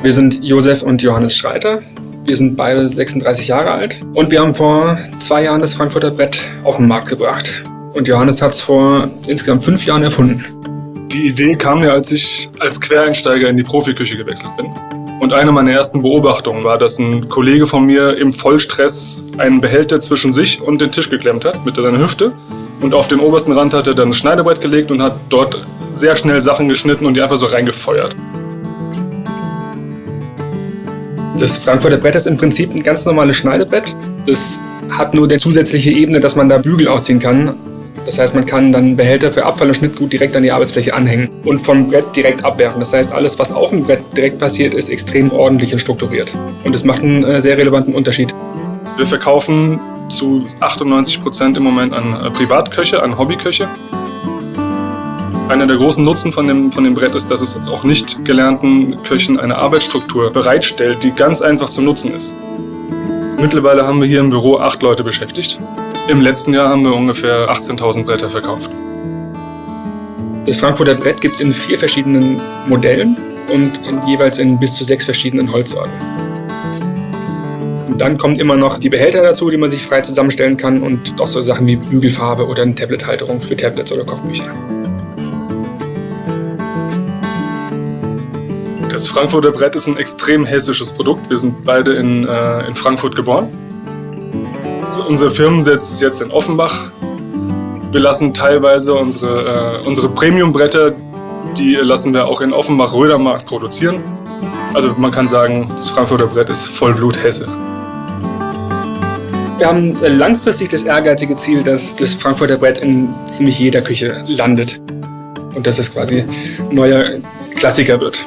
Wir sind Josef und Johannes Schreiter. Wir sind beide 36 Jahre alt und wir haben vor zwei Jahren das Frankfurter Brett auf den Markt gebracht. Und Johannes hat es vor insgesamt fünf Jahren erfunden. Die Idee kam mir, als ich als Quereinsteiger in die Profiküche gewechselt bin. Und eine meiner ersten Beobachtungen war, dass ein Kollege von mir im Vollstress einen Behälter zwischen sich und den Tisch geklemmt hat mit seiner Hüfte. Und auf den obersten Rand hat er dann ein Schneidebrett gelegt und hat dort sehr schnell Sachen geschnitten und die einfach so reingefeuert. Das Frankfurter Brett ist im Prinzip ein ganz normales Schneidebrett. Das hat nur die zusätzliche Ebene, dass man da Bügel ausziehen kann. Das heißt, man kann dann Behälter für Abfall und Schnittgut direkt an die Arbeitsfläche anhängen und vom Brett direkt abwerfen. Das heißt, alles, was auf dem Brett direkt passiert, ist extrem ordentlich und strukturiert. Und es macht einen äh, sehr relevanten Unterschied. Wir verkaufen zu 98 Prozent im Moment an äh, Privatköche, an Hobbyköche. Einer der großen Nutzen von dem, von dem Brett ist, dass es auch nicht gelernten Köchen eine Arbeitsstruktur bereitstellt, die ganz einfach zu nutzen ist. Mittlerweile haben wir hier im Büro acht Leute beschäftigt. Im letzten Jahr haben wir ungefähr 18.000 Bretter verkauft. Das Frankfurter Brett gibt es in vier verschiedenen Modellen und jeweils in bis zu sechs verschiedenen Holzsorten. Dann kommt immer noch die Behälter dazu, die man sich frei zusammenstellen kann und auch so Sachen wie Bügelfarbe oder eine Tablethalterung für Tablets oder Kochbücher. Das Frankfurter Brett ist ein extrem hessisches Produkt. Wir sind beide in, äh, in Frankfurt geboren. So, unser Firmensitz ist jetzt in Offenbach. Wir lassen teilweise unsere, äh, unsere Premium-Bretter, die lassen wir auch in Offenbach-Rödermarkt produzieren. Also man kann sagen, das Frankfurter Brett ist Vollblut Hesse. Wir haben langfristig das ehrgeizige Ziel, dass das Frankfurter Brett in ziemlich jeder Küche landet. Und dass es quasi ein neuer Klassiker wird.